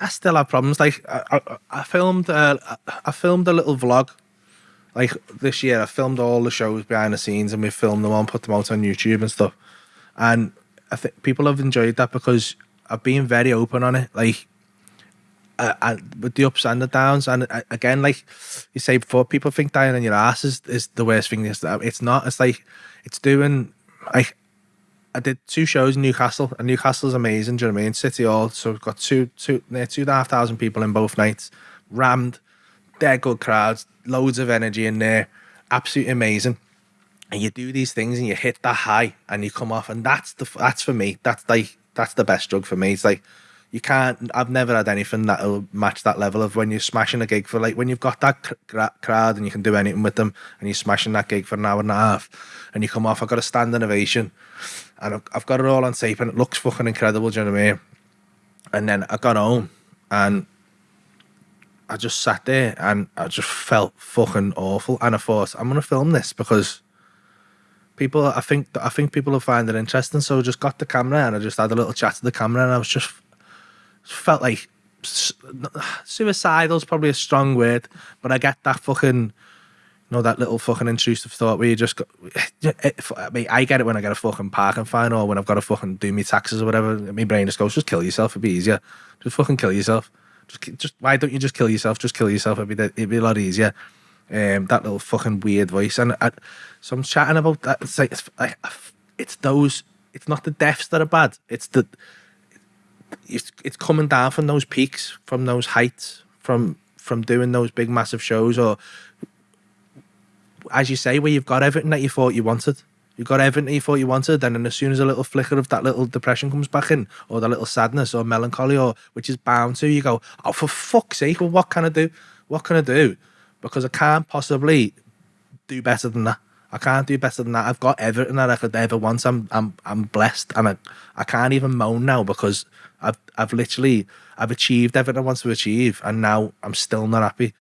I still have problems. Like I, I, I filmed, uh, I filmed a little vlog. Like this year, I filmed all the shows behind the scenes, and we filmed them all, and put them out on YouTube and stuff. And I think people have enjoyed that because I've been very open on it. Like and with the ups and the downs. And again, like you say before, people think dying on your ass is, is the worst thing. It's, it's not. It's like it's doing like I did two shows in Newcastle, and Newcastle's amazing. Do you know what I mean? City Hall, so we've got two, two, near two and a half thousand people in both nights, rammed, they're good crowds, loads of energy in there, absolutely amazing. And you do these things and you hit that high, and you come off, and that's the that's for me. That's like that's the best drug for me. It's like you can't. I've never had anything that'll match that level of when you're smashing a gig for like when you've got that crowd and you can do anything with them, and you're smashing that gig for an hour and a half, and you come off. I've got a standing ovation, and I've got it all on tape, and it looks fucking incredible. Do you know what I mean? And then I got home, and I just sat there, and I just felt fucking awful, and I thought I'm gonna film this because people I think I think people will find it interesting. So I just got the camera and I just had a little chat to the camera and I was just felt like suicidal is probably a strong word, but I get that fucking, you know, that little fucking intrusive thought where you just go. I mean, I get it when I get a fucking parking fine or when I've got to fucking do my taxes or whatever. My brain just goes, just kill yourself. It'd be easier. Just fucking kill yourself. Just, just why don't you just kill yourself? Just kill yourself. It'd be, it'd be a lot easier. Um, that little fucking weird voice, and I, so I'm chatting about that. It's like it's, like, it's those. It's not the deaths that are bad. It's the it's it's coming down from those peaks, from those heights, from from doing those big massive shows, or as you say, where you've got everything that you thought you wanted. You've got everything that you thought you wanted, and then as soon as a little flicker of that little depression comes back in, or that little sadness or melancholy, or which is bound to, you go, oh, for fuck's sake, well, what can I do? What can I do? Because I can't possibly do better than that. I can't do better than that. I've got everything that I could ever want. I'm I'm I'm blessed, and I I can't even moan now because I've I've literally I've achieved everything I want to achieve, and now I'm still not happy.